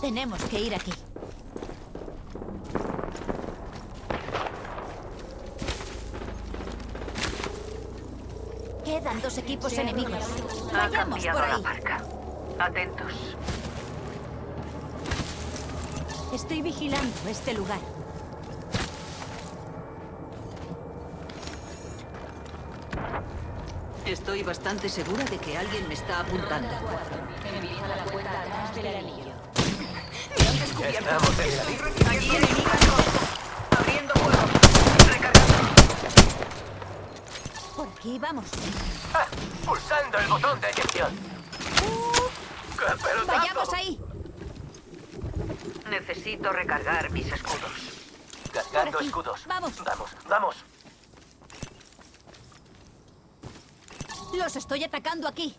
Tenemos que ir aquí. Quedan dos equipos enemigos. Ha Vayamos cambiado por la ahí. marca. Atentos. Estoy vigilando este lugar. Estoy bastante segura de que alguien me está apuntando. Estamos en la línea. Allí enemigo. Abriendo fuego. Recargando. Por aquí vamos. Ah, pulsando el botón de eyección. ¡Qué pelotazo! Vayamos ahí. Necesito recargar mis escudos. Cargando escudos. Vamos. Vamos, vamos. Los estoy atacando aquí.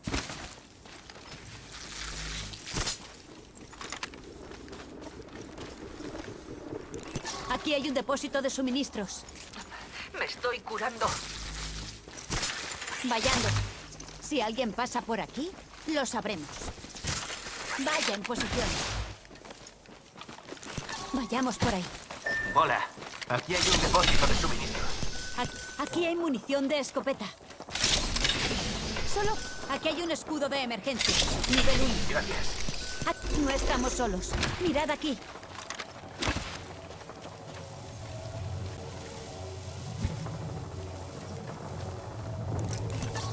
Aquí hay un depósito de suministros. Me estoy curando. Vayando. Si alguien pasa por aquí, lo sabremos. Vaya en posición. Vayamos por ahí. Hola. Aquí hay un depósito de suministros. Aquí, aquí hay munición de escopeta. Solo aquí hay un escudo de emergencia. Nivel 1. Gracias. Aquí no estamos solos. Mirad aquí.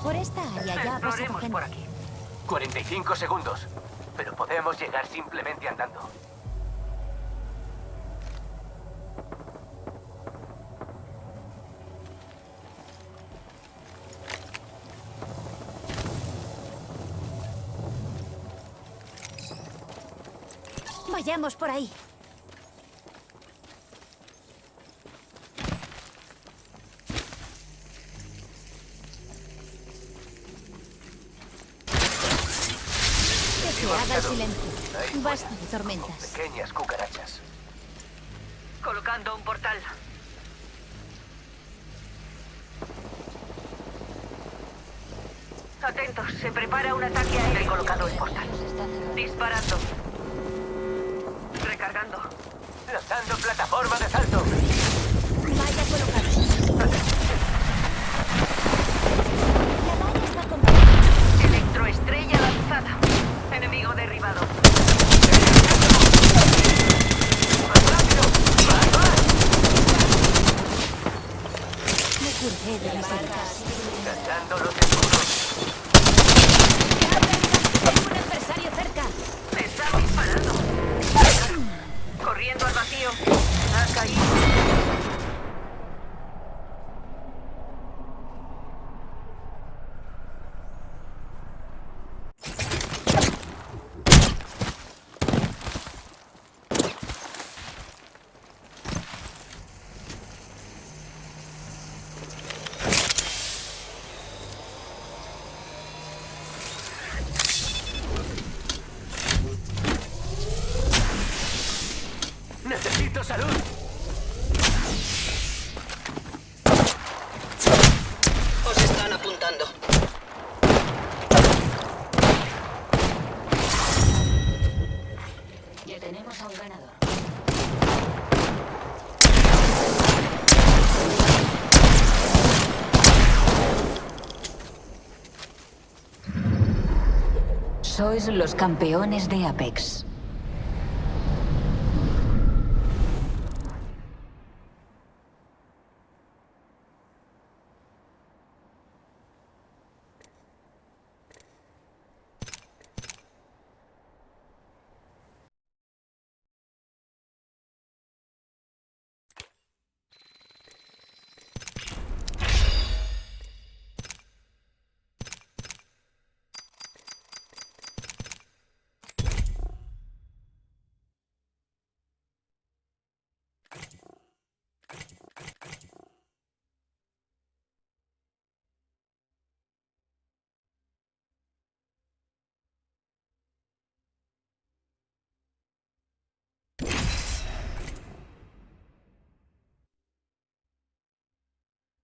Por esta área ya gente. por aquí. 45 segundos. Pero podemos llegar simplemente andando. Vayamos por ahí. Se haga el silencio. Basta de tormentas. Pequeñas cucarachas. Colocando un portal. Atentos, se prepara un ataque aéreo. He colocado el portal. Disparando. Recargando. Lanzando plataforma de salto. Curé de las los escudos. ¡Hay un adversario cerca! Me están disparando. Corriendo al vacío. Ha caído. ¡Necesito salud! Os están apuntando. Ya tenemos a un ganador. Sois los campeones de Apex.